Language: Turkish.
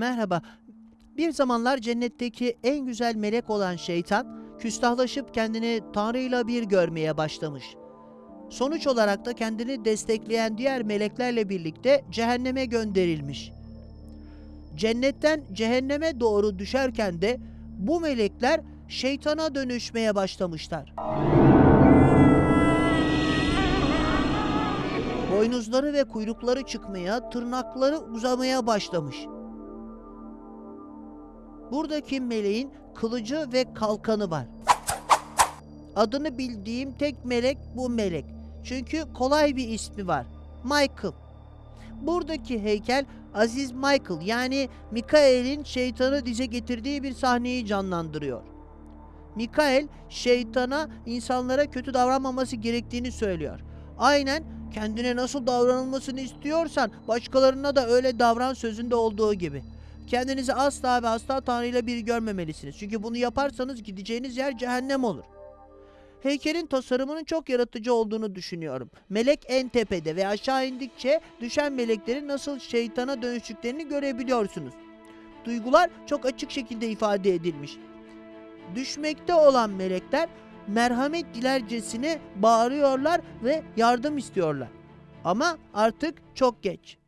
Merhaba. Bir zamanlar cennetteki en güzel melek olan şeytan, küstahlaşıp kendini Tanrı'yla bir görmeye başlamış. Sonuç olarak da kendini destekleyen diğer meleklerle birlikte cehenneme gönderilmiş. Cennetten cehenneme doğru düşerken de bu melekler şeytana dönüşmeye başlamışlar. Boynuzları ve kuyrukları çıkmaya, tırnakları uzamaya başlamış. Buradaki meleğin kılıcı ve kalkanı var. Adını bildiğim tek melek bu melek. Çünkü kolay bir ismi var. Michael. Buradaki heykel Aziz Michael yani Mikael'in şeytanı dize getirdiği bir sahneyi canlandırıyor. Mikael şeytana insanlara kötü davranmaması gerektiğini söylüyor. Aynen kendine nasıl davranılmasını istiyorsan başkalarına da öyle davran sözünde olduğu gibi. Kendinizi asla ve asla Tanrı ile bir görmemelisiniz. Çünkü bunu yaparsanız gideceğiniz yer cehennem olur. Heykelin tasarımının çok yaratıcı olduğunu düşünüyorum. Melek en tepede ve aşağı indikçe düşen meleklerin nasıl şeytana dönüştüklerini görebiliyorsunuz. Duygular çok açık şekilde ifade edilmiş. Düşmekte olan melekler merhamet dilercesine bağırıyorlar ve yardım istiyorlar. Ama artık çok geç.